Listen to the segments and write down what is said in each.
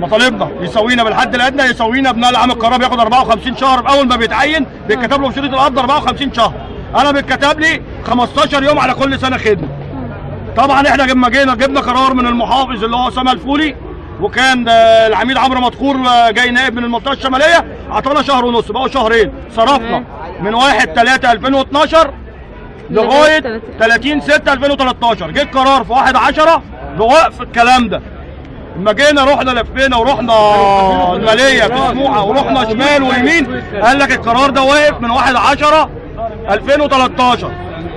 مطالبنا يسوينا بالحد الأدنى يسوينا بناء عام القرار بياخد 54 شهر أول ما بيتعين بيتكتب له في شريط القبض 54 شهر. أنا بيتكتب لي 15 يوم على كل سنة خدمة. طبعا إحنا لما جينا جبنا قرار من المحافظ اللي هو اسامه الفولي وكان آه، العميد عمرو مدكور آه، جاي نائب من المنطقة الشمالية عطانا شهر ونص بقوا شهرين. صرفنا من 1 3 2012 لغاية 30 6 2013 جه القرار في 1 10 بوقف الكلام ده. لما جينا رحنا لفينا ورحنا الماليه في سموحة ورحنا شمال ويمين قال لك القرار ده واقف من 1 10 2013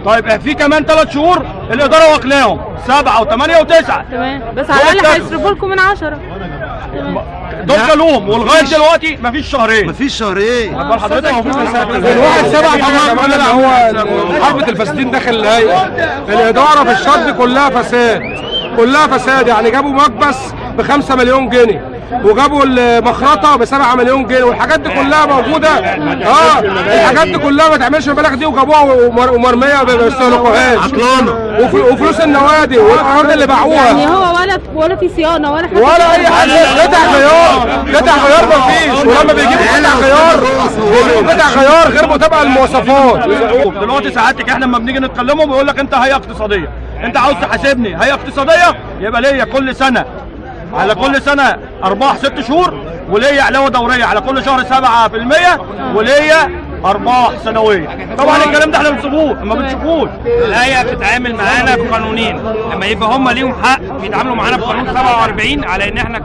طيب في كمان ثلاث شهور الإدارة واكلاهم. سبعة وثمانيه وتسعة. تمام. بس على الأقل هيصرفوا لكم من 10 تمام. دول كلهم ولغاية دلوقتي مفيش شهرين. مفيش شهرين. أخبار حضرتك الواحد سبعة طبعا كمان هو حربة الفاسدين داخل الهيئة. الإدارة في الشط كلها فساد. كلها فساد. يعني جابوا مكبس ب 5 مليون جنيه. وجابوا المخرطة ب 7 مليون جنيه. والحاجات دي كلها موجودة. آه الحاجات دي كلها ما تعملش المبالغ دي. وجابوها ومر- ومرمية ما بيستهلكوهاش وفلوس النوادي والأراضي اللي يعني باعوها هو ولا ولا في صيانة ولا حاجة ولا أي حاجة. قطع غيار قطع غيار ما فيش. ولما بيجيبوا قطع غيار بيجيبوا قطع غيار غير متابعة للمواصفات. دلوقتي ساعاتك إحنا لما بنيجي نتكلموا بيقول لك أنت هيئة اقتصادية. أنت عاوز تحاسبني. هيئة اقتصادية؟ يبقى ليا كل سنة. على كل سنة أرباح ست شهور وليا علاوه دوريه على كل شهر 7% وليا ارباح سنويه طبعا الكلام ده إحنا بنشوفوه ما بنشوفوش. الهيئه بتتعامل معانا بقانونين. لما يبقى هم ليهم حق بيتعاملوا معانا بقانون 47 على إن إحنا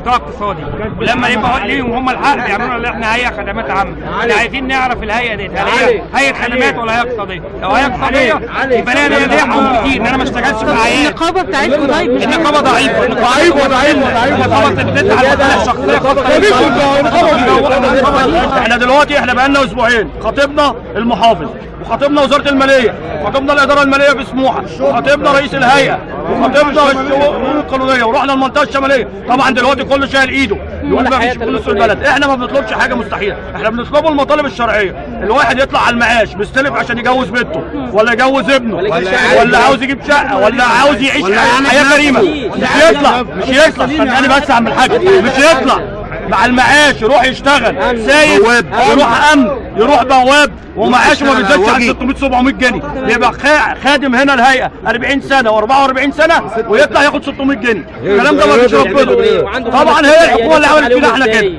قطاع اقتصادي. ولما يبقى ليهم هم الحق بيعملوا ان إحنا هيئة خدمات عامة. إحنا عايزين نعرف الهيئة دي هل هي هيئة خدمات ولا هيئة اقتصادية؟ لو هيئة اقتصادية يبقى لنا ليا حقوق كتير إن أنا ما اشتغلش في اعياد النقابة بتاعتكم طيب النقابة ضعيفة. ضعيفة ضعيفة النقابة بتدفع على المصالح الشخصية. إحنا دلوقتي إحنا بقالنا أسبوعين. خاطبنا المحافظ وخاطبنا وزارة المالية وخاطبنا الإدارة المالية في سموحة رئيس الهيئة وخاطبنا الشؤون القانونية ورحنا المنطقة الشمالية. طبعا دلوقتي كله شايل إيده. يقول ما فيش فلوس في البلد. إحنا ما بنطلبش حاجة مستحيلة. إحنا بنطلبه المطالب الشرعية. الواحد يطلع على المعاش مستلف عشان يجوز بنته ولا يجوز ابنه ولا عاوز يجيب شقة ولا عاوز يعيش حياة كريمة. مش يطلع. مش يطلع. استناني بس يا عم الحاج مش يطلع. مع المعاش يروح يشتغل. سايق يروح أمن. يروح بواب. ومعاشه ما بيزيدش عن 600 700 جنيه. يبقى خا- خادم هنا الهيئة 40 سنة و44 سنة ويطلع ياخد 600 جنيه. الكلام ده ما فيش ربنا طبعا هي الحكومة اللي عملت فينا إحنا كده.